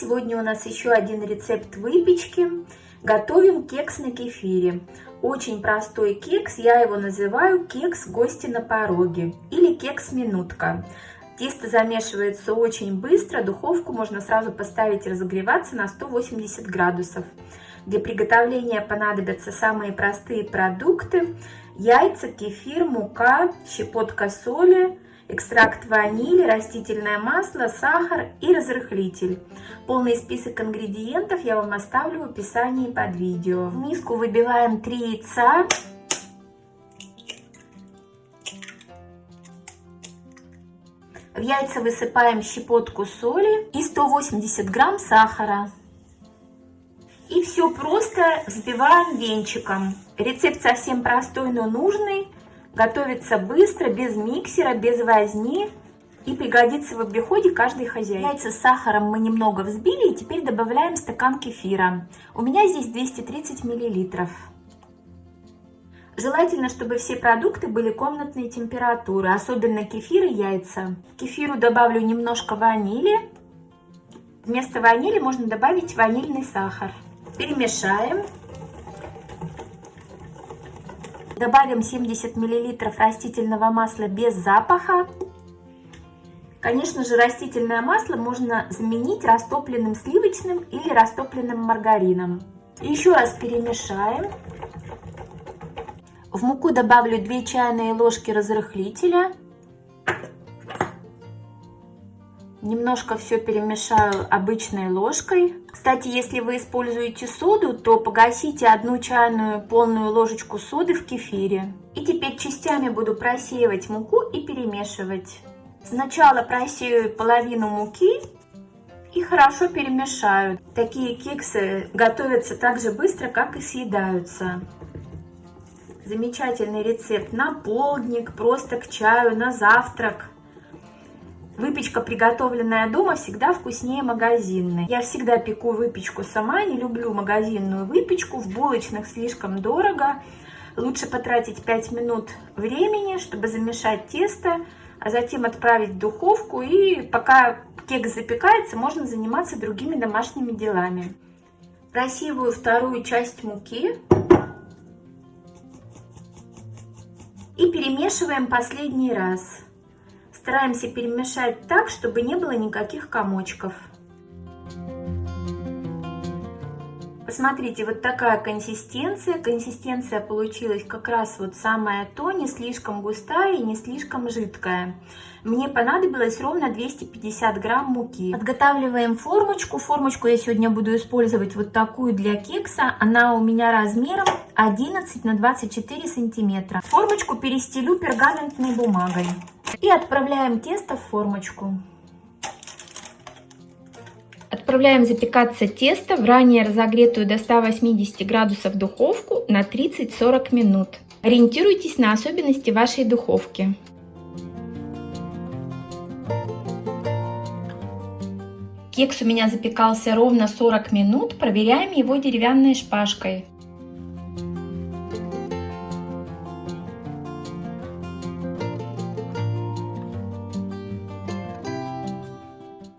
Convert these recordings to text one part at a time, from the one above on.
Сегодня у нас еще один рецепт выпечки. Готовим кекс на кефире. Очень простой кекс, я его называю кекс гости на пороге или кекс минутка. Тесто замешивается очень быстро, духовку можно сразу поставить разогреваться на 180 градусов. Для приготовления понадобятся самые простые продукты. Яйца, кефир, мука, щепотка соли, экстракт ванили, растительное масло, сахар и разрыхлитель. Полный список ингредиентов я вам оставлю в описании под видео. В миску выбиваем 3 яйца. В яйца высыпаем щепотку соли и 180 грамм сахара. И все просто взбиваем венчиком. Рецепт совсем простой, но нужный. Готовится быстро, без миксера, без возни. И пригодится в обиходе каждой хозяйки. Яйца с сахаром мы немного взбили. И теперь добавляем стакан кефира. У меня здесь 230 миллилитров. Желательно, чтобы все продукты были комнатной температуры, особенно кефир и яйца. К кефиру добавлю немножко ванили. Вместо ванили можно добавить ванильный сахар. Перемешаем. Добавим 70 мл растительного масла без запаха. Конечно же, растительное масло можно заменить растопленным сливочным или растопленным маргарином. Еще раз перемешаем. В муку добавлю 2 чайные ложки разрыхлителя. Немножко все перемешаю обычной ложкой. Кстати, если вы используете соду, то погасите одну чайную полную ложечку соды в кефире. И теперь частями буду просеивать муку и перемешивать. Сначала просею половину муки и хорошо перемешаю. Такие кексы готовятся так же быстро, как и съедаются. Замечательный рецепт на полдник, просто к чаю, на завтрак. Выпечка, приготовленная дома, всегда вкуснее магазинной. Я всегда пеку выпечку сама, не люблю магазинную выпечку. В булочных слишком дорого. Лучше потратить 5 минут времени, чтобы замешать тесто, а затем отправить в духовку. И пока кекс запекается, можно заниматься другими домашними делами. Просеиваю вторую часть муки. И перемешиваем последний раз. Стараемся перемешать так, чтобы не было никаких комочков. Посмотрите, вот такая консистенция. Консистенция получилась как раз вот самая то, не слишком густая и не слишком жидкая. Мне понадобилось ровно 250 грамм муки. Подготавливаем формочку. Формочку я сегодня буду использовать вот такую для кекса. Она у меня размером 11 на 24 сантиметра. Формочку перестелю пергаментной бумагой. И отправляем тесто в формочку. Отправляем запекаться тесто в ранее разогретую до 180 градусов духовку на 30-40 минут. Ориентируйтесь на особенности вашей духовки. Кекс у меня запекался ровно 40 минут. Проверяем его деревянной шпажкой.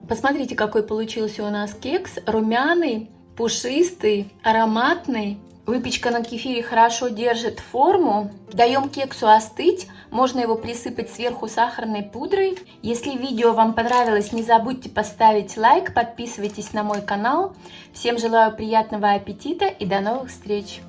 Посмотрите, какой получился у нас кекс. Румяный, пушистый, ароматный. Выпечка на кефире хорошо держит форму. Даем кексу остыть. Можно его присыпать сверху сахарной пудрой. Если видео вам понравилось, не забудьте поставить лайк, подписывайтесь на мой канал. Всем желаю приятного аппетита и до новых встреч!